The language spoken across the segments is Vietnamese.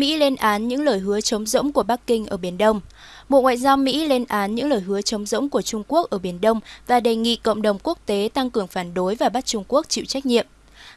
Mỹ lên án những lời hứa chống rỗng của Bắc Kinh ở Biển Đông. Bộ Ngoại giao Mỹ lên án những lời hứa chống rỗng của Trung Quốc ở Biển Đông và đề nghị cộng đồng quốc tế tăng cường phản đối và bắt Trung Quốc chịu trách nhiệm.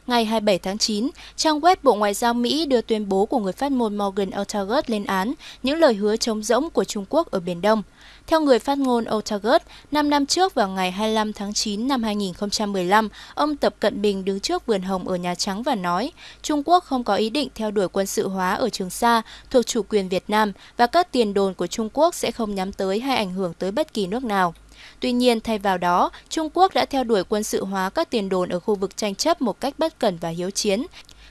Ngày 27 tháng 9, trang web Bộ Ngoại giao Mỹ đưa tuyên bố của người phát ngôn Morgan Ortagus lên án những lời hứa chống rỗng của Trung Quốc ở Biển Đông. Theo người phát ngôn Ortagus, 5 năm trước vào ngày 25 tháng 9 năm 2015, ông Tập Cận Bình đứng trước vườn hồng ở Nhà Trắng và nói Trung Quốc không có ý định theo đuổi quân sự hóa ở Trường Sa thuộc chủ quyền Việt Nam và các tiền đồn của Trung Quốc sẽ không nhắm tới hay ảnh hưởng tới bất kỳ nước nào. Tuy nhiên, thay vào đó, Trung Quốc đã theo đuổi quân sự hóa các tiền đồn ở khu vực tranh chấp một cách bất cẩn và hiếu chiến.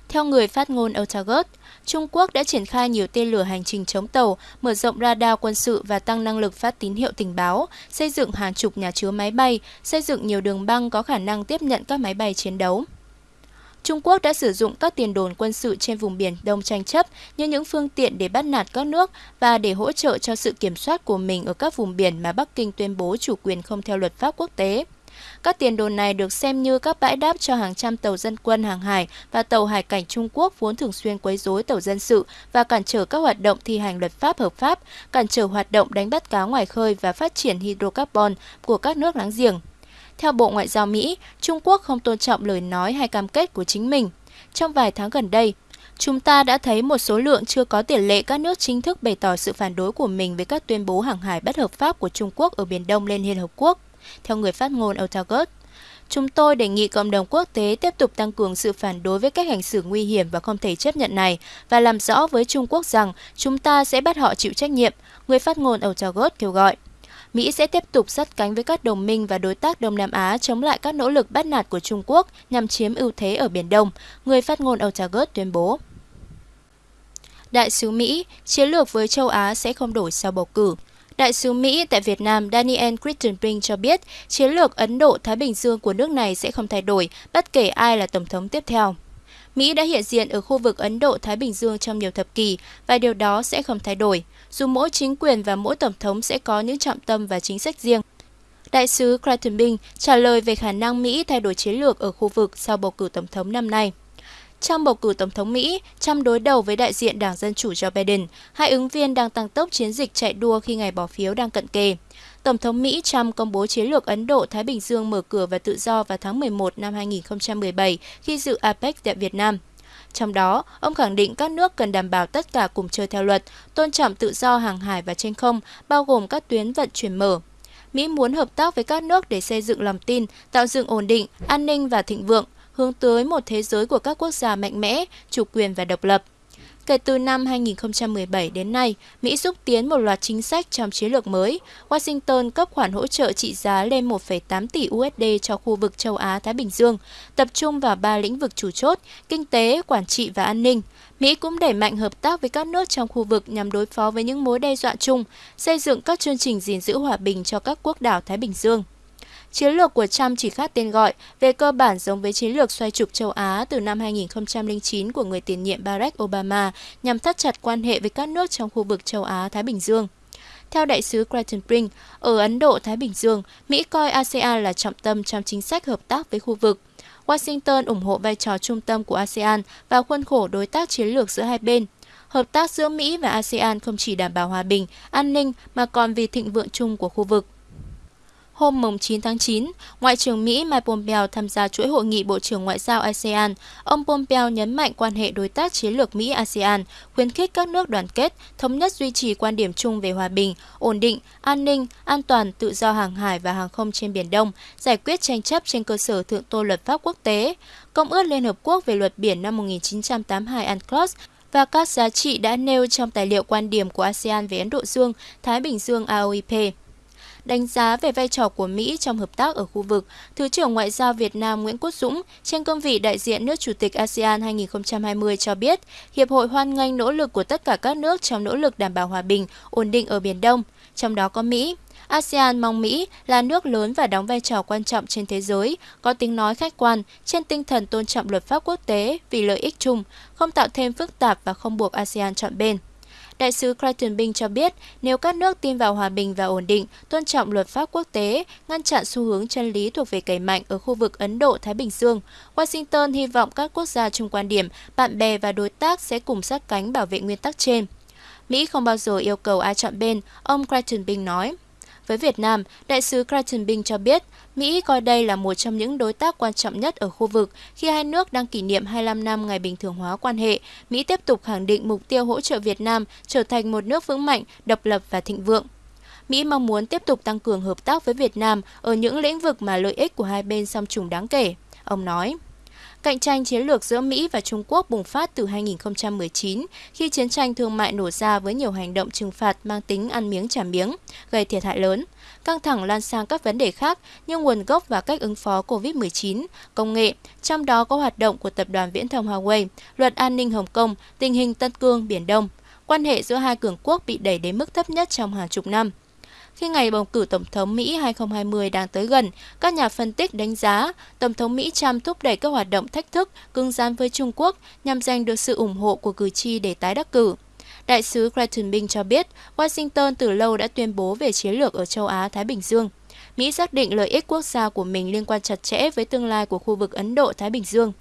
Theo người phát ngôn Otagot, Trung Quốc đã triển khai nhiều tên lửa hành trình chống tàu, mở rộng radar quân sự và tăng năng lực phát tín hiệu tình báo, xây dựng hàng chục nhà chứa máy bay, xây dựng nhiều đường băng có khả năng tiếp nhận các máy bay chiến đấu. Trung Quốc đã sử dụng các tiền đồn quân sự trên vùng biển Đông tranh chấp như những phương tiện để bắt nạt các nước và để hỗ trợ cho sự kiểm soát của mình ở các vùng biển mà Bắc Kinh tuyên bố chủ quyền không theo luật pháp quốc tế. Các tiền đồn này được xem như các bãi đáp cho hàng trăm tàu dân quân hàng hải và tàu hải cảnh Trung Quốc vốn thường xuyên quấy rối tàu dân sự và cản trở các hoạt động thi hành luật pháp hợp pháp, cản trở hoạt động đánh bắt cá ngoài khơi và phát triển hydrocarbon của các nước láng giềng. Theo Bộ Ngoại giao Mỹ, Trung Quốc không tôn trọng lời nói hay cam kết của chính mình. Trong vài tháng gần đây, chúng ta đã thấy một số lượng chưa có tiền lệ các nước chính thức bày tỏ sự phản đối của mình với các tuyên bố hàng hải bất hợp pháp của Trung Quốc ở Biển Đông lên Liên Hợp Quốc. Theo người phát ngôn Otagot, Chúng tôi đề nghị cộng đồng quốc tế tiếp tục tăng cường sự phản đối với cách hành xử nguy hiểm và không thể chấp nhận này và làm rõ với Trung Quốc rằng chúng ta sẽ bắt họ chịu trách nhiệm, người phát ngôn Otagot kêu gọi. Mỹ sẽ tiếp tục sát cánh với các đồng minh và đối tác Đông Nam Á chống lại các nỗ lực bắt nạt của Trung Quốc nhằm chiếm ưu thế ở Biển Đông, người phát ngôn Otagot tuyên bố. Đại sứ Mỹ, chiến lược với châu Á sẽ không đổi sau bầu cử. Đại sứ Mỹ tại Việt Nam Daniel Crittenbrink cho biết chiến lược Ấn Độ-Thái Bình Dương của nước này sẽ không thay đổi bất kể ai là Tổng thống tiếp theo. Mỹ đã hiện diện ở khu vực Ấn Độ-Thái Bình Dương trong nhiều thập kỷ và điều đó sẽ không thay đổi, dù mỗi chính quyền và mỗi tổng thống sẽ có những trọng tâm và chính sách riêng. Đại sứ Creighton trả lời về khả năng Mỹ thay đổi chiến lược ở khu vực sau bầu cử tổng thống năm nay. Trong bầu cử Tổng thống Mỹ, Trump đối đầu với đại diện Đảng Dân Chủ Joe Biden, hai ứng viên đang tăng tốc chiến dịch chạy đua khi ngày bỏ phiếu đang cận kề. Tổng thống Mỹ Trump công bố chiến lược Ấn Độ-Thái Bình Dương mở cửa và tự do vào tháng 11 năm 2017 khi dự APEC tại Việt Nam. Trong đó, ông khẳng định các nước cần đảm bảo tất cả cùng chơi theo luật, tôn trọng tự do hàng hải và trên không, bao gồm các tuyến vận chuyển mở. Mỹ muốn hợp tác với các nước để xây dựng lòng tin, tạo dựng ổn định, an ninh và thịnh vượng, hướng tới một thế giới của các quốc gia mạnh mẽ, chủ quyền và độc lập. Kể từ năm 2017 đến nay, Mỹ xúc tiến một loạt chính sách trong chiến lược mới. Washington cấp khoản hỗ trợ trị giá lên 1,8 tỷ USD cho khu vực châu Á-Thái Bình Dương, tập trung vào ba lĩnh vực chủ chốt, kinh tế, quản trị và an ninh. Mỹ cũng đẩy mạnh hợp tác với các nước trong khu vực nhằm đối phó với những mối đe dọa chung, xây dựng các chương trình gìn giữ hòa bình cho các quốc đảo Thái Bình Dương. Chiến lược của Trump chỉ khác tên gọi, về cơ bản giống với chiến lược xoay trục châu Á từ năm 2009 của người tiền nhiệm Barack Obama nhằm thắt chặt quan hệ với các nước trong khu vực châu Á-Thái Bình Dương. Theo đại sứ Creighton Brink, ở Ấn Độ-Thái Bình Dương, Mỹ coi ASEAN là trọng tâm trong chính sách hợp tác với khu vực. Washington ủng hộ vai trò trung tâm của ASEAN và khuôn khổ đối tác chiến lược giữa hai bên. Hợp tác giữa Mỹ và ASEAN không chỉ đảm bảo hòa bình, an ninh mà còn vì thịnh vượng chung của khu vực. Hôm 9 tháng 9, Ngoại trưởng Mỹ Mike Pompeo tham gia chuỗi hội nghị Bộ trưởng Ngoại giao ASEAN. Ông Pompeo nhấn mạnh quan hệ đối tác chiến lược Mỹ-ASEAN, khuyến khích các nước đoàn kết, thống nhất duy trì quan điểm chung về hòa bình, ổn định, an ninh, an toàn, tự do hàng hải và hàng không trên Biển Đông, giải quyết tranh chấp trên cơ sở thượng tôn luật pháp quốc tế. Công ước Liên Hợp Quốc về luật biển năm 1982 UNCLOS và các giá trị đã nêu trong tài liệu quan điểm của ASEAN về Ấn Độ Dương, Thái Bình Dương AOIP. Đánh giá về vai trò của Mỹ trong hợp tác ở khu vực, Thứ trưởng Ngoại giao Việt Nam Nguyễn Quốc Dũng trên cương vị đại diện nước Chủ tịch ASEAN 2020 cho biết, Hiệp hội hoan nghênh nỗ lực của tất cả các nước trong nỗ lực đảm bảo hòa bình, ổn định ở Biển Đông, trong đó có Mỹ. ASEAN mong Mỹ là nước lớn và đóng vai trò quan trọng trên thế giới, có tiếng nói khách quan, trên tinh thần tôn trọng luật pháp quốc tế vì lợi ích chung, không tạo thêm phức tạp và không buộc ASEAN chọn bên. Đại sứ Creighton Bing cho biết nếu các nước tin vào hòa bình và ổn định, tôn trọng luật pháp quốc tế, ngăn chặn xu hướng chân lý thuộc về cày mạnh ở khu vực Ấn Độ-Thái Bình Dương, Washington hy vọng các quốc gia chung quan điểm, bạn bè và đối tác sẽ cùng sát cánh bảo vệ nguyên tắc trên. Mỹ không bao giờ yêu cầu ai chọn bên, ông Creighton Bing nói. Với Việt Nam, đại sứ Creighton Bing cho biết Mỹ coi đây là một trong những đối tác quan trọng nhất ở khu vực khi hai nước đang kỷ niệm 25 năm ngày bình thường hóa quan hệ. Mỹ tiếp tục khẳng định mục tiêu hỗ trợ Việt Nam trở thành một nước vững mạnh, độc lập và thịnh vượng. Mỹ mong muốn tiếp tục tăng cường hợp tác với Việt Nam ở những lĩnh vực mà lợi ích của hai bên song trùng đáng kể, ông nói. Cạnh tranh chiến lược giữa Mỹ và Trung Quốc bùng phát từ 2019 khi chiến tranh thương mại nổ ra với nhiều hành động trừng phạt mang tính ăn miếng trả miếng, gây thiệt hại lớn. Căng thẳng lan sang các vấn đề khác như nguồn gốc và cách ứng phó COVID-19, công nghệ, trong đó có hoạt động của tập đoàn viễn thông Huawei, luật an ninh Hồng Kông, tình hình Tân Cương, Biển Đông. Quan hệ giữa hai cường quốc bị đẩy đến mức thấp nhất trong hàng chục năm. Khi ngày bầu cử Tổng thống Mỹ 2020 đang tới gần, các nhà phân tích đánh giá Tổng thống Mỹ Trump thúc đẩy các hoạt động thách thức cứng rắn với Trung Quốc nhằm giành được sự ủng hộ của cử tri để tái đắc cử. Đại sứ Creighton Bing cho biết Washington từ lâu đã tuyên bố về chiến lược ở châu Á-Thái Bình Dương. Mỹ xác định lợi ích quốc gia của mình liên quan chặt chẽ với tương lai của khu vực Ấn Độ-Thái Bình Dương.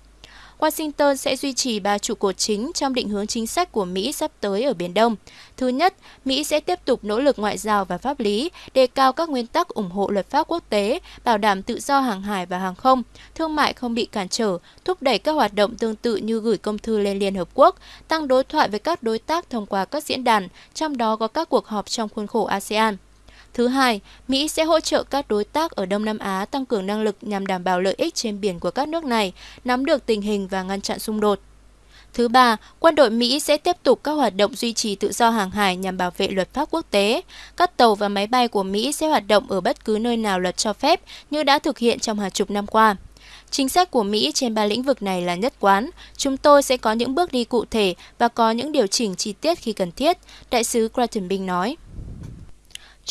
Washington sẽ duy trì ba trụ cột chính trong định hướng chính sách của Mỹ sắp tới ở Biển Đông. Thứ nhất, Mỹ sẽ tiếp tục nỗ lực ngoại giao và pháp lý, đề cao các nguyên tắc ủng hộ luật pháp quốc tế, bảo đảm tự do hàng hải và hàng không, thương mại không bị cản trở, thúc đẩy các hoạt động tương tự như gửi công thư lên Liên Hợp Quốc, tăng đối thoại với các đối tác thông qua các diễn đàn, trong đó có các cuộc họp trong khuôn khổ ASEAN. Thứ hai, Mỹ sẽ hỗ trợ các đối tác ở Đông Nam Á tăng cường năng lực nhằm đảm bảo lợi ích trên biển của các nước này, nắm được tình hình và ngăn chặn xung đột. Thứ ba, quân đội Mỹ sẽ tiếp tục các hoạt động duy trì tự do hàng hải nhằm bảo vệ luật pháp quốc tế. Các tàu và máy bay của Mỹ sẽ hoạt động ở bất cứ nơi nào luật cho phép như đã thực hiện trong hàng chục năm qua. Chính sách của Mỹ trên ba lĩnh vực này là nhất quán. Chúng tôi sẽ có những bước đi cụ thể và có những điều chỉnh chi tiết khi cần thiết, Đại sứ Creighton nói.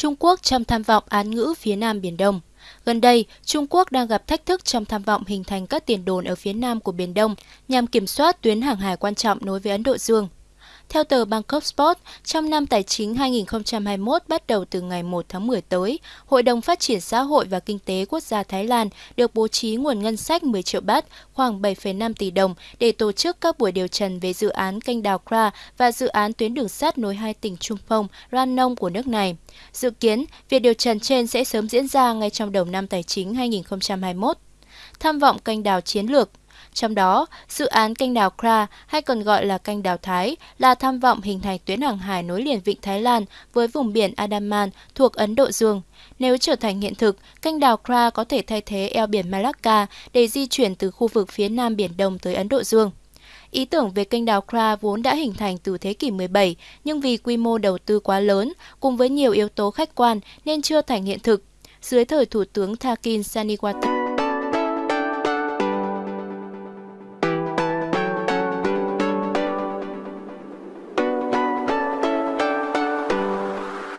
Trung Quốc trong tham vọng án ngữ phía Nam Biển Đông. Gần đây, Trung Quốc đang gặp thách thức trong tham vọng hình thành các tiền đồn ở phía nam của Biển Đông nhằm kiểm soát tuyến hàng hải quan trọng nối với Ấn Độ Dương. Theo tờ Bangkok Sport, trong năm tài chính 2021 bắt đầu từ ngày 1 tháng 10 tới, Hội đồng Phát triển Xã hội và Kinh tế Quốc gia Thái Lan được bố trí nguồn ngân sách 10 triệu bát, khoảng 7,5 tỷ đồng để tổ chức các buổi điều trần về dự án kênh đào Kra và dự án tuyến đường sắt nối hai tỉnh Trung Phong, Ranong của nước này. Dự kiến, việc điều trần trên sẽ sớm diễn ra ngay trong đầu năm tài chính 2021. Tham vọng kênh đào chiến lược trong đó, dự án kênh đào Kra hay còn gọi là kênh đào Thái là tham vọng hình thành tuyến hàng hải nối liền vịnh Thái Lan với vùng biển Andaman thuộc Ấn Độ Dương. Nếu trở thành hiện thực, kênh đào Kra có thể thay thế eo biển Malacca để di chuyển từ khu vực phía nam Biển Đông tới Ấn Độ Dương. Ý tưởng về kênh đào Kra vốn đã hình thành từ thế kỷ 17, nhưng vì quy mô đầu tư quá lớn, cùng với nhiều yếu tố khách quan nên chưa thành hiện thực. Dưới thời Thủ tướng Thakin Saniwata,